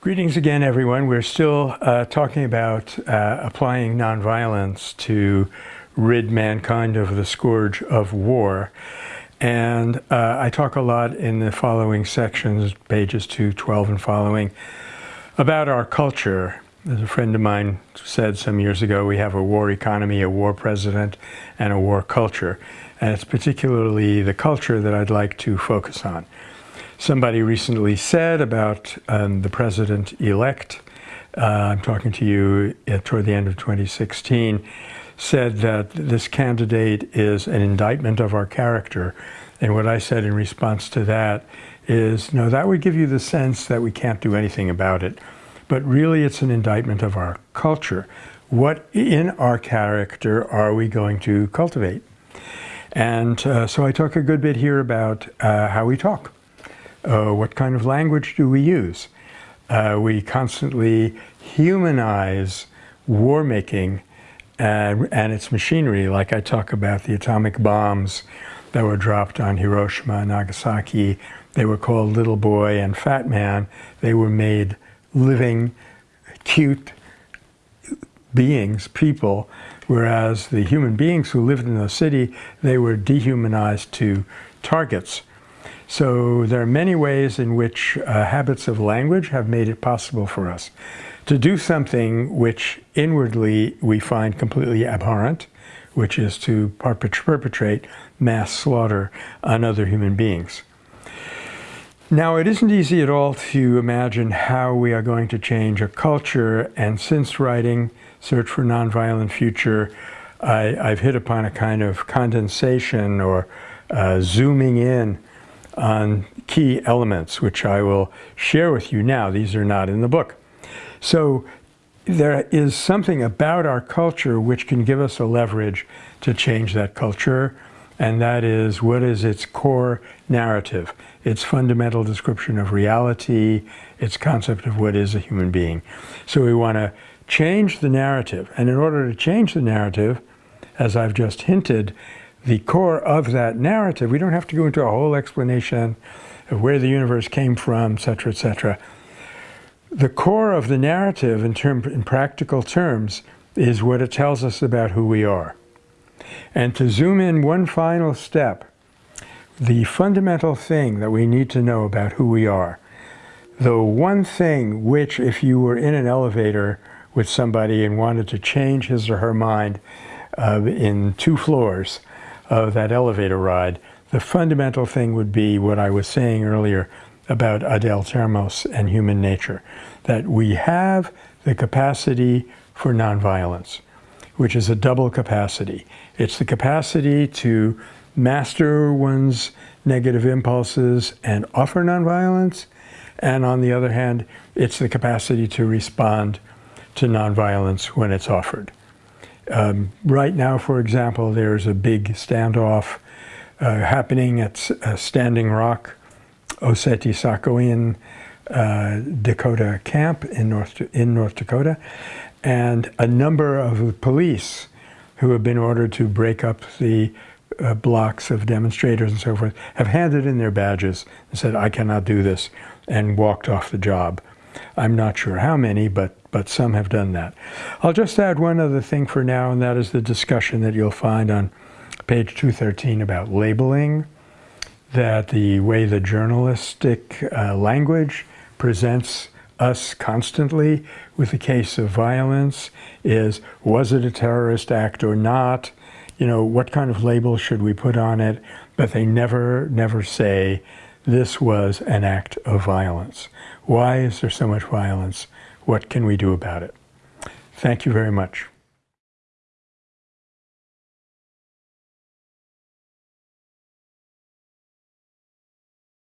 Greetings again, everyone. We're still uh, talking about uh, applying nonviolence to rid mankind of the scourge of war. And uh, I talk a lot in the following sections, pages 2, 12 and following, about our culture. As a friend of mine said some years ago, we have a war economy, a war president, and a war culture. And it's particularly the culture that I'd like to focus on somebody recently said about um, the president-elect, uh, I'm talking to you at, toward the end of 2016, said that this candidate is an indictment of our character. And what I said in response to that is, no, that would give you the sense that we can't do anything about it. But really it's an indictment of our culture. What in our character are we going to cultivate? And uh, so I talk a good bit here about uh, how we talk. Uh, what kind of language do we use? Uh, we constantly humanize war making and, and, its machinery, like I talk about the atomic bombs that were dropped on Hiroshima and Nagasaki. They were called Little Boy and Fat Man. They were made living, cute beings, people, whereas the human beings who lived in the city, they were dehumanized to targets. So there are many ways in which uh, habits of language have made it possible for us to do something which inwardly we find completely abhorrent, which is to perpetrate mass slaughter on other human beings. Now, it isn't easy at all to imagine how we are going to change a culture, and since writing Search for Nonviolent Future, I, have hit upon a kind of condensation or uh, zooming in on key elements, which I will share with you now. These are not in the book. So there is something about our culture which can give us a leverage to change that culture, and that is what is its core narrative, its fundamental description of reality, its concept of what is a human being. So we want to change the narrative, and in order to change the narrative, as I've just hinted, the core of that narrative. We don't have to go into a whole explanation of where the universe came from, etc., etc. The core of the narrative in, term, in practical terms is what it tells us about who we are. And to zoom in one final step, the fundamental thing that we need to know about who we are, the one thing which if you were in an elevator with somebody and wanted to change his or her mind uh, in two floors, of that elevator ride, the fundamental thing would be what I was saying earlier about Adel Termos and human nature, that we have the capacity for nonviolence, which is a double capacity. It's the capacity to master one's negative impulses and offer nonviolence, and on the other hand, it's the capacity to respond to nonviolence when it's offered. Um, right now, for example, there's a big standoff uh, happening at uh, Standing Rock, Oceti Sakowin uh, Dakota camp in North, in North Dakota, and a number of police who have been ordered to break up the uh, blocks of demonstrators and so forth have handed in their badges and said, I cannot do this, and walked off the job. I'm not sure how many, but, but some have done that. I'll just add one other thing for now, and that is the discussion that you'll find on page 213 about labeling, that the way the journalistic uh, language presents us constantly with the case of violence is, was it a terrorist act or not? You know, what kind of label should we put on it? But they never, never say this was an act of violence. Why is there so much violence? What can we do about it? Thank you very much.